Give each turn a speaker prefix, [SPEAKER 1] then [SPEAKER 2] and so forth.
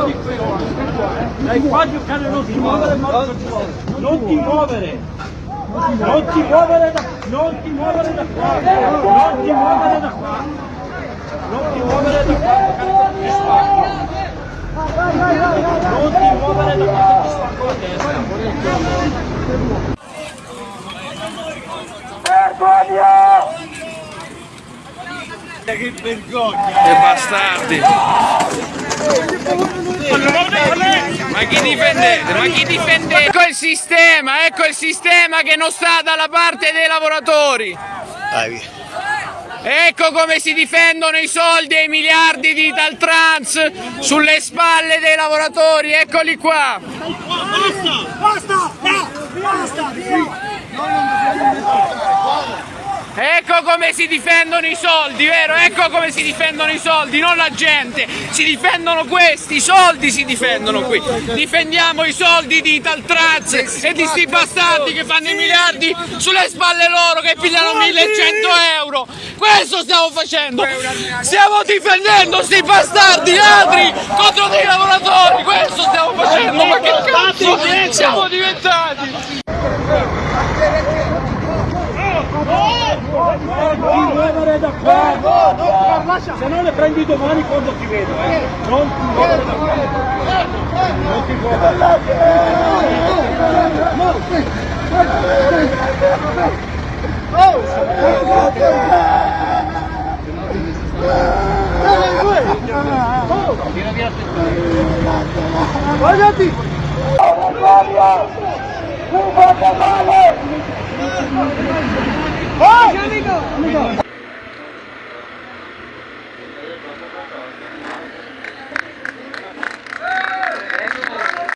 [SPEAKER 1] Dai qua a giocare non ti muovere, non ti muovere. Non ti muovere. Non ti muovere da, non ti muovere da qua. Non ti muovere da qua. Non ti muovere da qua. Non ti muovere da qua, ti spacco la testa. Che vergogna!
[SPEAKER 2] Che bastardi! Ma chi difendete? Ma chi difendete? Ecco il sistema, ecco il sistema che non sta dalla parte dei lavoratori! Ecco come si difendono i soldi e i miliardi di Italtrans sulle spalle dei lavoratori, eccoli qua!
[SPEAKER 3] Basta! Basta!
[SPEAKER 2] Ecco come si difendono i soldi, vero? Ecco come si difendono i soldi, non la gente. Si difendono questi, i soldi si difendono qui. Difendiamo i soldi di Italtrans e di sti bastardi che fanno i miliardi sulle spalle loro che pigliano 1100 euro. Questo stiamo facendo. Stiamo difendendo sti bastardi ladri contro dei lavoratori. Questo stiamo facendo. Ma che cazzo siamo diventati?
[SPEAKER 1] Non ti muovere da qua! Se no le prendi domani quando ti vedo, eh! Non ti muovere da qua! Non ti muovere! Guardati!